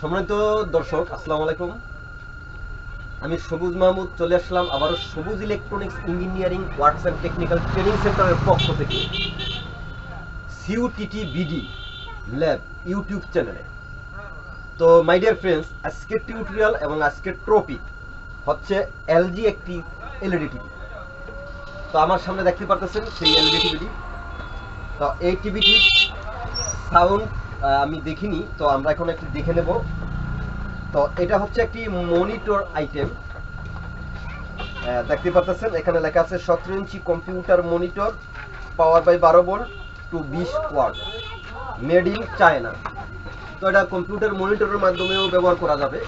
সম্মানিত দর্শক, আসসালামু আলাইকুম। আমি সবুজ মাহমুদ, চলে আসলাম আবারও Sabuj electronics engineering works and technical training সেন্টারের পক্ষ থেকে সিউটিটি বিডি ল্যাব ইউটিউব চ্যানেলে তো মাই ডিয়ার ফ্রেন্ডস আজকের টিউটোরিয়াল এবং আজকের ট্রপিক হচ্ছে এলজি একটি এলইডি টিভি তো, আমার সামনে দেখতে পারতেছেন সেই এলইডি টিভিটি তো, এই টিভিটি সাউন্ড আমি দেখিনি, তো আমরা এখন একটু দেখে নেব। তো এটা হচ্ছে একটি মনিটর আইটেম। দেখতে পাচ্ছেন এখানে লেখা আছে সতেরো inch computer monitor power by বারো ভোল্ট টু বিশ ওয়াট মেড ইন চায়না তো এটা কম্পিউটার মনিটরের মাধ্যমেও ব্যবহার করা যাবে,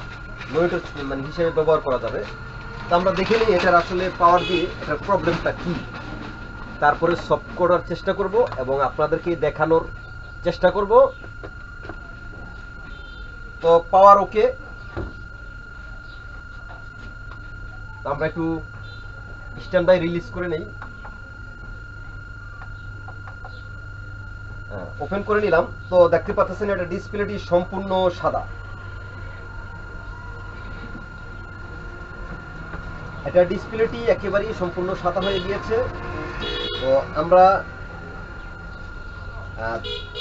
মনিটর মানে হিসেবে ব্যবহার করা যাবে। তো আমরা দেখে নিই এটার আসলে পাওয়ার দিয়ে এটার প্রবলেমটা কি। তারপরে সলভ করার চেষ্টা করব এবং আপনাদেরকে দেখানোর চেষ্টা করব। তো পাওয়ার ওকে আমরা একটু স্ট্যান্ড বাই রিলিজ করে নেই। ওপেন করে নিলাম। তো দেখতে পাচ্ছেন এটা ডিসপ্লেটি সম্পূর্ণ সাদা। এটা ডিসপ্লেটি একেবারেই সম্পূর্ণ সাদা হয়ে গিয়েছে। তো আমরা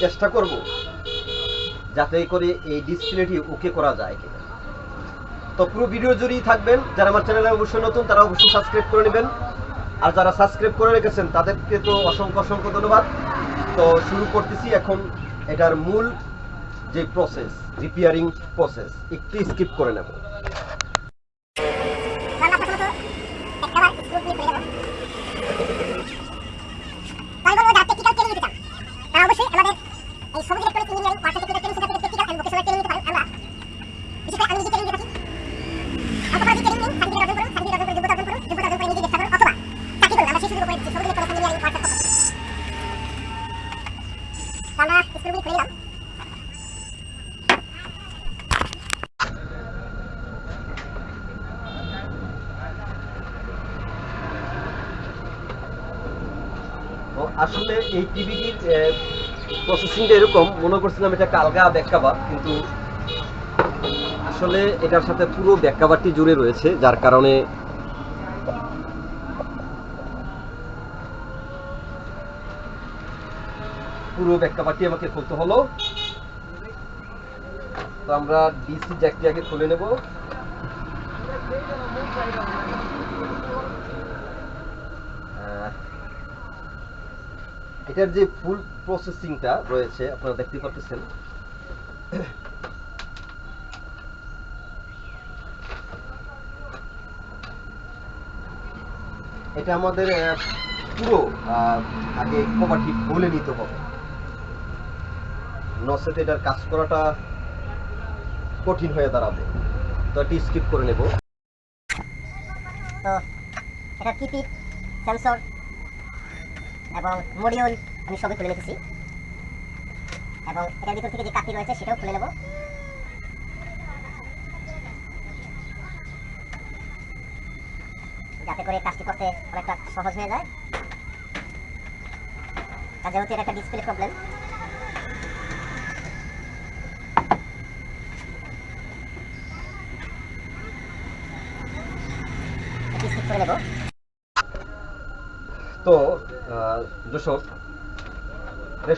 চেষ্টা করব যাতে করে এই ডিসপ্লেটি ওকে করা যায় কিনা। তো পুরো ভিডিও জুড়েই থাকবেন। যারা আমার চ্যানেলে অবশ্যই নতুন, তারা অবশ্যই সাবস্ক্রাইব করে নেবেন। আর যারা সাবস্ক্রাইব করে রেখেছেন, তাদেরকে তো অসংখ্য অসংখ্য ধন্যবাদ। তো শুরু করতেছি এখন এটার মূল যে প্রসেস রিপেয়ারিং প্রসেস একটু স্কিপ করে নেব আমরা প্রথমত একবার স্ক্রু দিয়ে খুলে দেবো তাই বলব যারা টেকনিক্যাল ট্রেনিং নিতে চান তারা অবশ্যই আমাদের এই Sabuj electronic engineering work technical training center থেকে টেকনিক্যাল এন্ড ভোকেশনাল ট্রেনিং নিতে পারেন আমরা বিশেষ করে আমি নিজে ট্রেনিং দিয়ে থাকি অল্প করে ট্রেনিং নিন সার্টিফিকেট অর্জন করুন সার্টিফিকেট অর্জন করে যোগ্যতা অর্জন করুন যোগ্যতা অর্জন করে নিজে চেষ্টা করুন অথবা চাকরি করুন আমরা সেই সুযোগ করে দিচ্ছি সবুজ ইলেকট্রনিক ইঞ্জিনিয়ারিং ওয়ার্ক পক্ষ থেকে তো আমরা স্ক্রুগুলি খুলে নিলাম তো আসলে এই টিভিটির প্রসেসিংটা এরকম। মনে করছিলাম এটা কালগা ব্যাককাভার কিন্তু আসলে এটার সাথে পুরো ব্যাককাভারটি জুড়ে রয়েছে, যার কারণে পুরো ব্যাককাভারটি আমাকে খুলতে হলো। তো আমরা ডিসি জ্যাকটি আগে খুলে নেব। এটার যে ফুল প্রসেসিংটা রয়েছে, আপনারা দেখতে পাচ্ছেন এটা আমাদের পুরো আগে কভারটি খুলে নিতে হবে। নসেতে এটার কাজ করাটা কঠিন হয়ে দাঁড়াবে। তো, এটি স্কিপ করে নেব কিপিট এবং মডিউল আমি সবই খুলে রেখেছি এবং এটার ভিতর থেকে যে কাঠি রয়েছে, সেটাও খুলে নেব। যাতে করে কাজটি করতে অনেকটা সহজ হয়ে যায়। আর যেহেতু এটা একটা ডিসপ্লে প্রবলেম তো দর্শক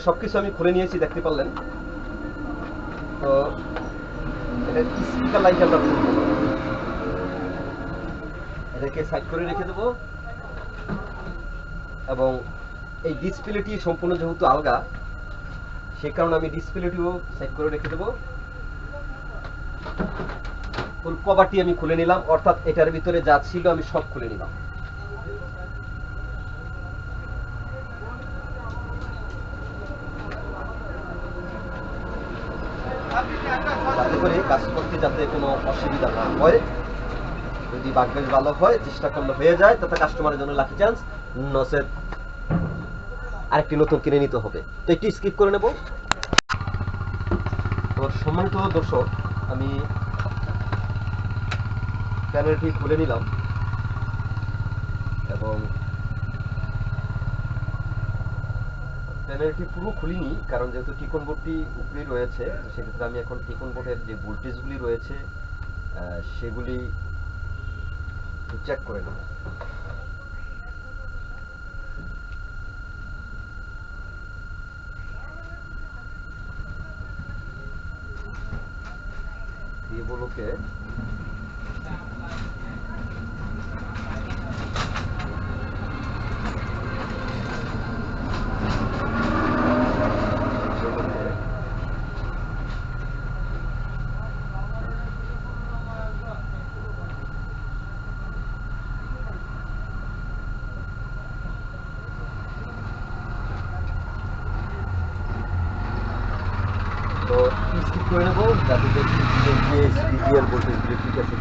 সব কিছু আমি খুলে নিয়েছি, দেখতে পারলেন। তো, এটা স্পিকার লাইট আমরা এটাকে সাইড করে রেখে দেবো। এবং এই ডিসপ্লেটি সম্পূর্ণ যেহেতু আলগা সেই কারণে আমি ডিসপ্লেটিও সাইড করে রেখে দেবো। ফুল কভারটি আমি খুলে নিলাম, অর্থাৎ এটার ভিতরে যা ছিল আমি সব খুলে নিলাম। কাজ করতে যাতে কোনো অসুবিধা না হয়। যদি বাগবেশ ভালো হয়, চেষ্টা করলে হয়ে যায় তাতে কাস্টমারের জন্য লাকি চান্স নসের আরেকটি নতুন কিনে নিতে হবে। তো একটু স্কিপ করে নেব। তো সম্মানিত দর্শক, আমি প্যানেলটি খুলে নিলাম এবং প্যানেলটি পুরো খুলিনি, কারণ যেহেতু টিকন বোর্ডটি উপরেই রয়েছে সেক্ষেত্রে আমি এখন টিকন বোর্ডের যে ভোল্টেজগুলি রয়েছে সেগুলি চেক করে নেব কেবলকে কেবলকে তো স্কিপ করে নেব যাতে ডিজিএল ভোল্টেজগুলি ঠিক আছে।